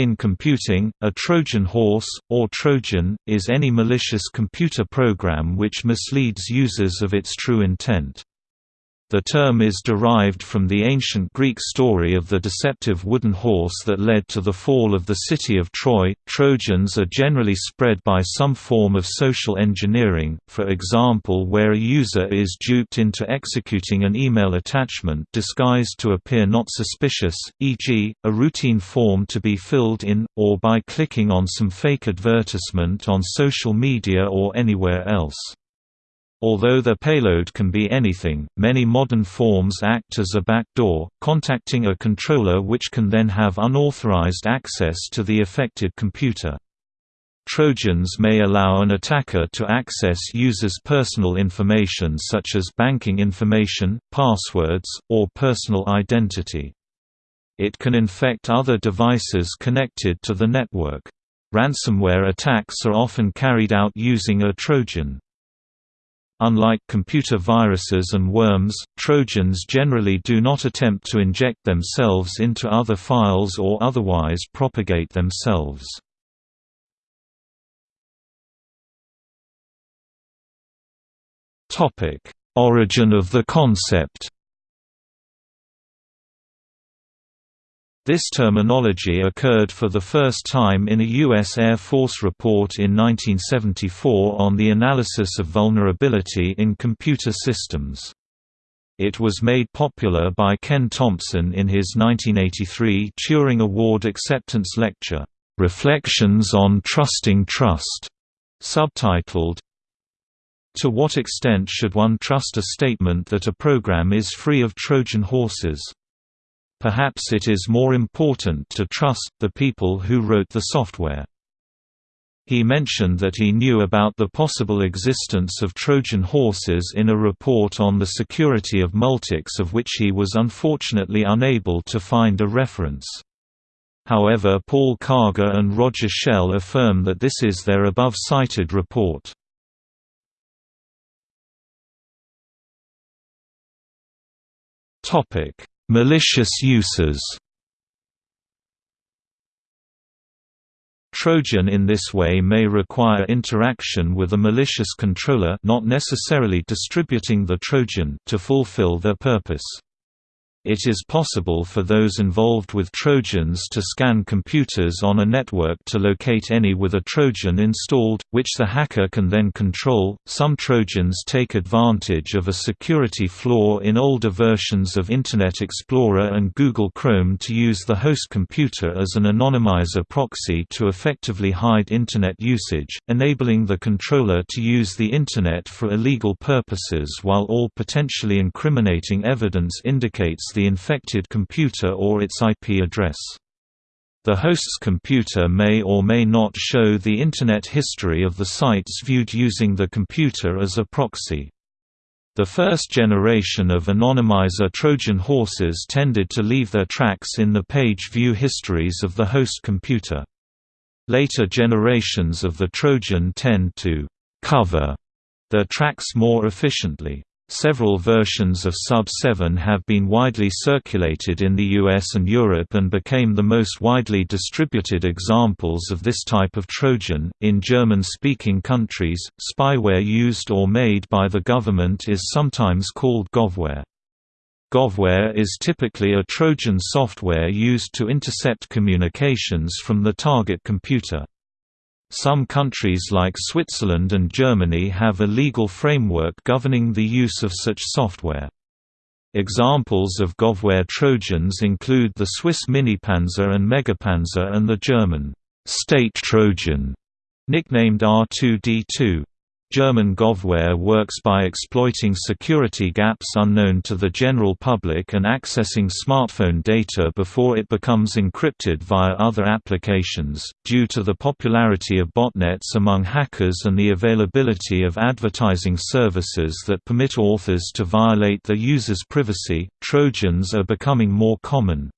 In computing, a Trojan horse, or Trojan, is any malicious computer program which misleads users of its true intent. The term is derived from the ancient Greek story of the deceptive wooden horse that led to the fall of the city of Troy. Trojans are generally spread by some form of social engineering, for example, where a user is duped into executing an email attachment disguised to appear not suspicious, e.g., a routine form to be filled in, or by clicking on some fake advertisement on social media or anywhere else. Although the payload can be anything, many modern forms act as a backdoor, contacting a controller which can then have unauthorized access to the affected computer. Trojans may allow an attacker to access users' personal information such as banking information, passwords, or personal identity. It can infect other devices connected to the network. Ransomware attacks are often carried out using a Trojan. Unlike computer viruses and worms, Trojans generally do not attempt to inject themselves into other files or otherwise propagate themselves. Origin of the concept This terminology occurred for the first time in a U.S. Air Force report in 1974 on the analysis of vulnerability in computer systems. It was made popular by Ken Thompson in his 1983 Turing Award acceptance lecture, "'Reflections on Trusting Trust", subtitled, To what extent should one trust a statement that a program is free of Trojan horses? Perhaps it is more important to trust the people who wrote the software. He mentioned that he knew about the possible existence of Trojan horses in a report on the security of Multics of which he was unfortunately unable to find a reference. However Paul Karger and Roger Schell affirm that this is their above-cited report. Topic Malicious uses Trojan in this way may require interaction with a malicious controller not necessarily distributing the Trojan to fulfill their purpose. It is possible for those involved with Trojans to scan computers on a network to locate any with a Trojan installed, which the hacker can then control. Some Trojans take advantage of a security flaw in older versions of Internet Explorer and Google Chrome to use the host computer as an anonymizer proxy to effectively hide Internet usage, enabling the controller to use the Internet for illegal purposes while all potentially incriminating evidence indicates the infected computer or its IP address. The host's computer may or may not show the Internet history of the sites viewed using the computer as a proxy. The first generation of anonymizer Trojan horses tended to leave their tracks in the page view histories of the host computer. Later generations of the Trojan tend to «cover» their tracks more efficiently. Several versions of Sub-7 have been widely circulated in the US and Europe and became the most widely distributed examples of this type of Trojan. In German-speaking countries, spyware used or made by the government is sometimes called govware. Govware is typically a Trojan software used to intercept communications from the target computer. Some countries like Switzerland and Germany have a legal framework governing the use of such software. Examples of Govware Trojans include the Swiss Minipanzer and Megapanzer and the German State Trojan, nicknamed R2D2. German Govware works by exploiting security gaps unknown to the general public and accessing smartphone data before it becomes encrypted via other applications. Due to the popularity of botnets among hackers and the availability of advertising services that permit authors to violate the users' privacy, Trojans are becoming more common.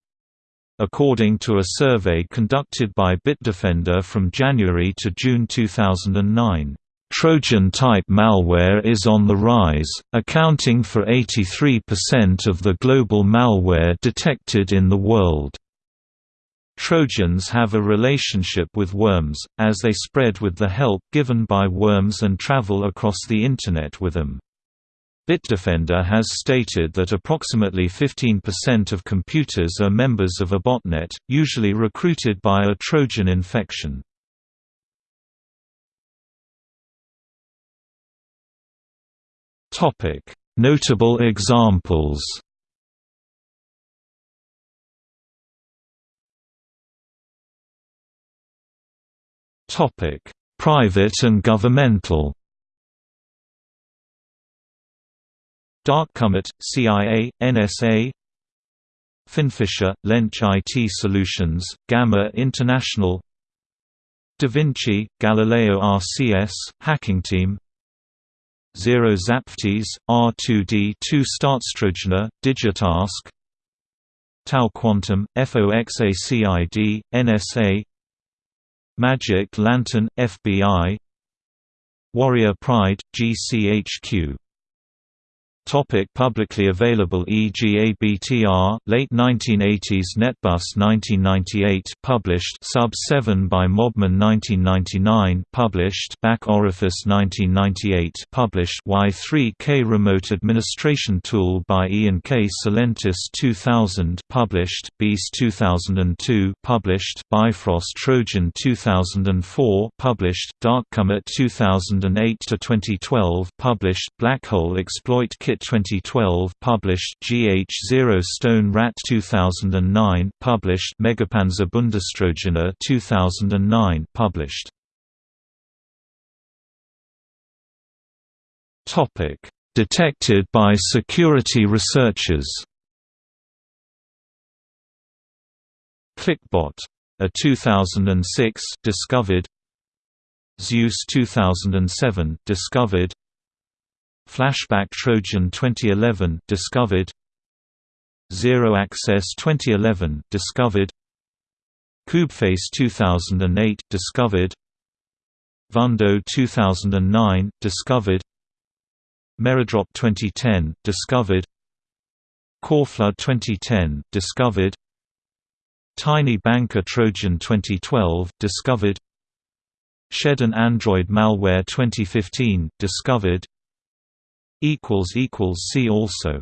According to a survey conducted by Bitdefender from January to June 2009, Trojan-type malware is on the rise, accounting for 83% of the global malware detected in the world. Trojans have a relationship with worms, as they spread with the help given by worms and travel across the Internet with them. Bitdefender has stated that approximately 15% of computers are members of a botnet, usually recruited by a Trojan infection. Notable examples Topic: Private and governmental Darkcomet, CIA, NSA Finfisher, Lench IT Solutions, Gamma International Da Vinci, Galileo RCS, Hacking Team Zero Zapftis, R2D2 Staatstrojaner, Digitask TAO Quantum, FOXACID, NSA Magic Lantern, FBI Warrior Pride, GCHQ Topic publicly available EGABTR, late 1980s Netbus 1998 published Sub 7 by Mobman 1999 published Back Orifice 1998 published Y3K Remote Administration Tool by Ian K. Tselentis 2000 published Beast 2002 published Bifrost Trojan 2004 published Darkcomet 2008 to 2012 published Black Hole Exploit Kit 2012 published GH0 Stone Rat 2009 published Megapanzer Bundestrojaner 2009 published. Topic. Detected by security researchers. Clickbot. A 2006 discovered. Zeus 2007 discovered Flashback Trojan 2011 discovered. Zero Access 2011 discovered. Koobface 2008 discovered. Vundo 2009 discovered. Meredrop 2010 discovered. Coreflood 2010 discovered. Tiny Banker Trojan 2012 discovered. Shed Android malware 2015 discovered See also